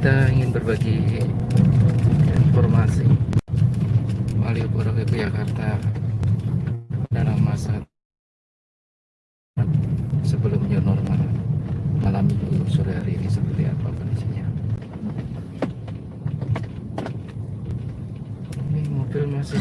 kita ingin berbagi informasi. Malioboro ke Jakarta dalam masa sebelum new normal malam minggu sore hari ini seperti apa kondisinya? Ini mobil masih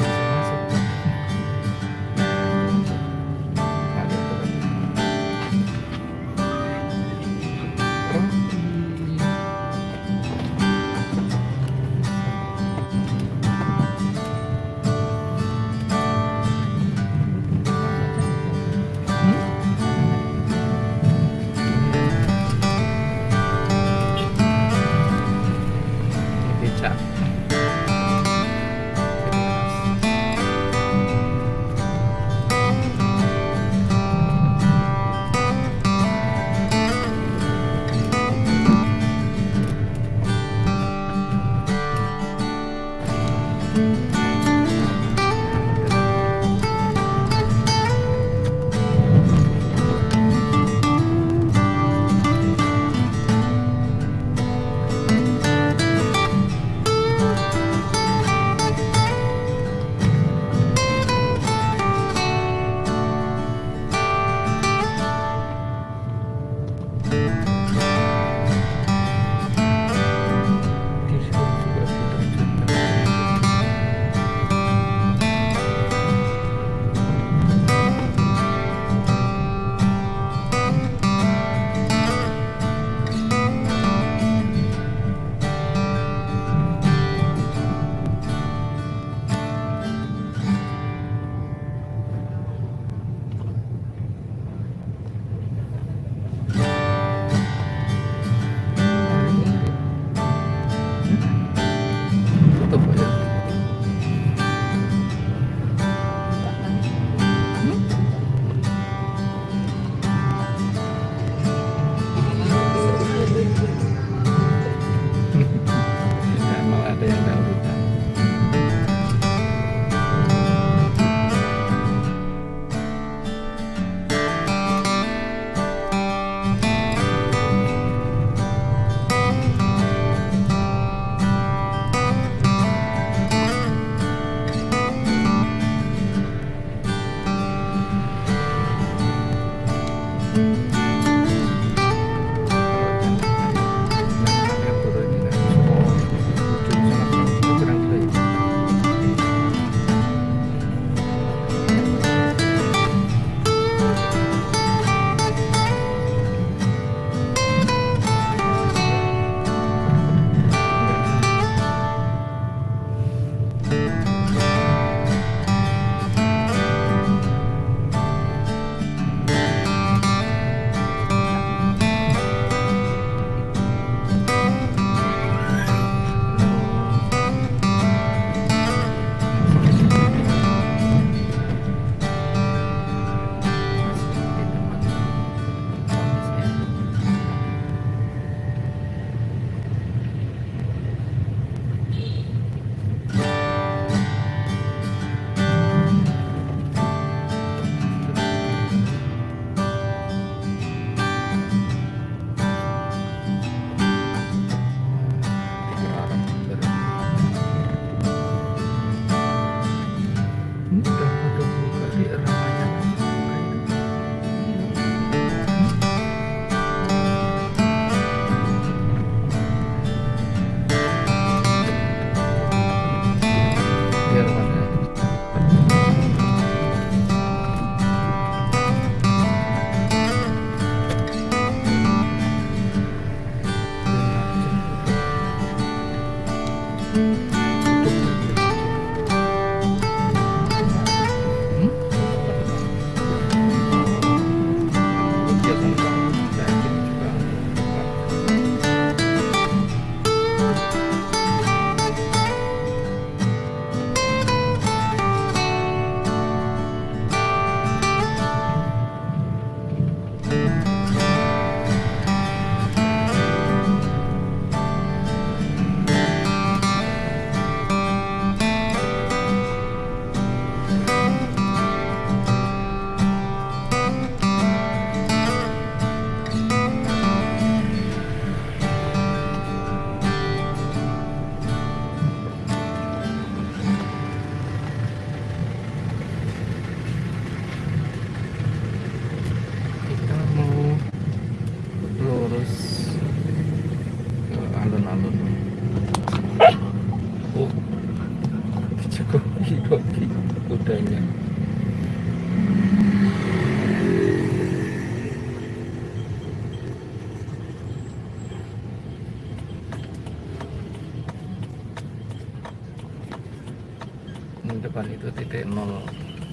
Itu titik nol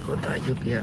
kota Jogja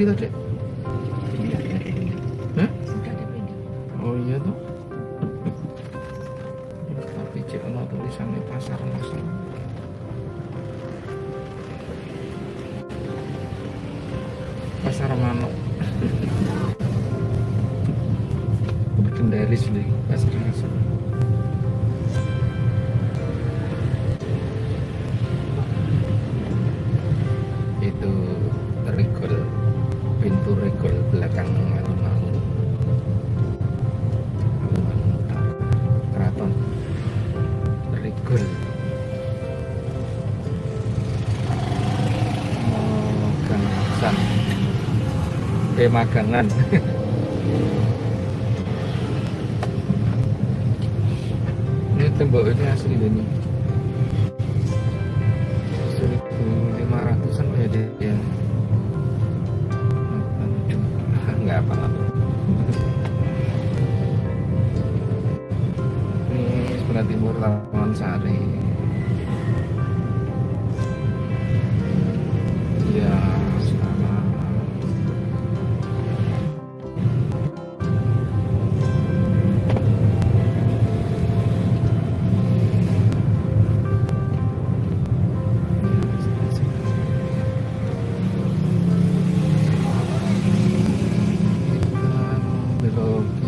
sido pintu regol ya, belakang alun-alun alun-alun keraton regol oh, Pemagangan Oh.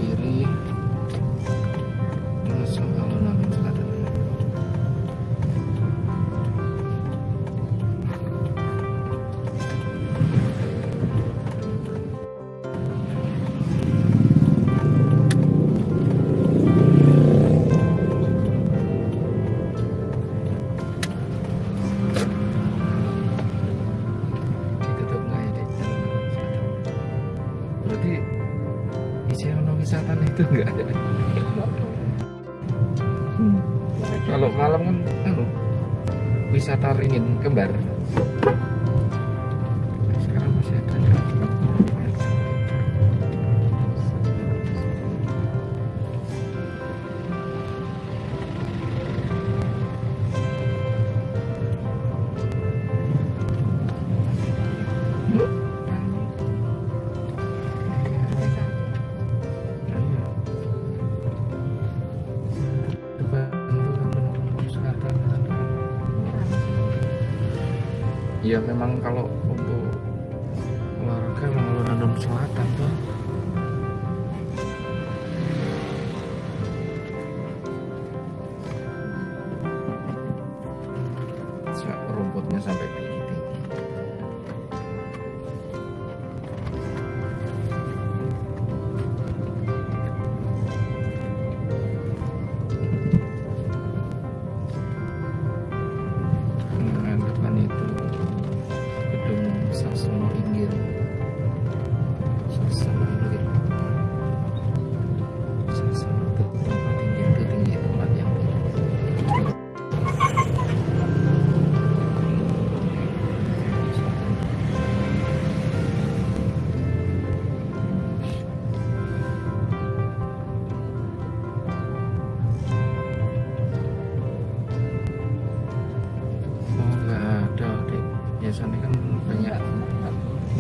ya memang kalau untuk olahraga memang London Selatan tuh.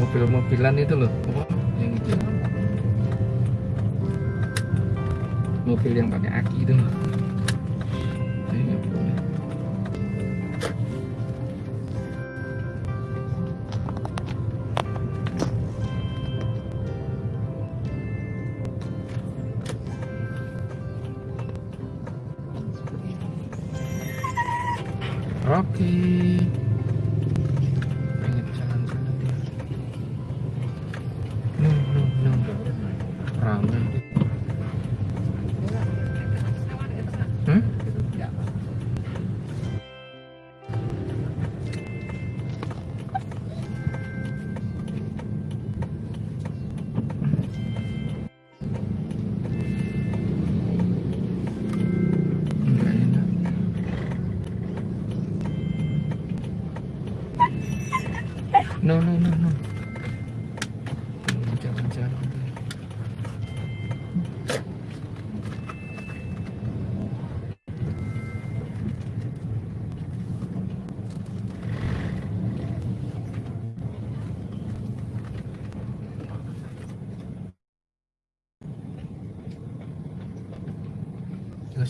mobil-mobilan itu loh yang itu. Mobil yang pakai aki itu loh.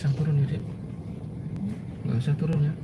usah turun ya dek nggak usah turun ya.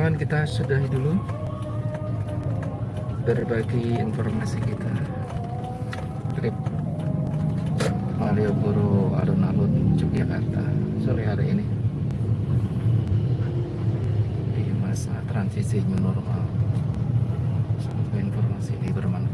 kawan-kawan kita sudahi dulu. Berbagi informasi kita. Trip Malioboro alun-alun Yogyakarta sore hari ini. Di masa transisi new normal. Semoga informasi ini bermanfaat.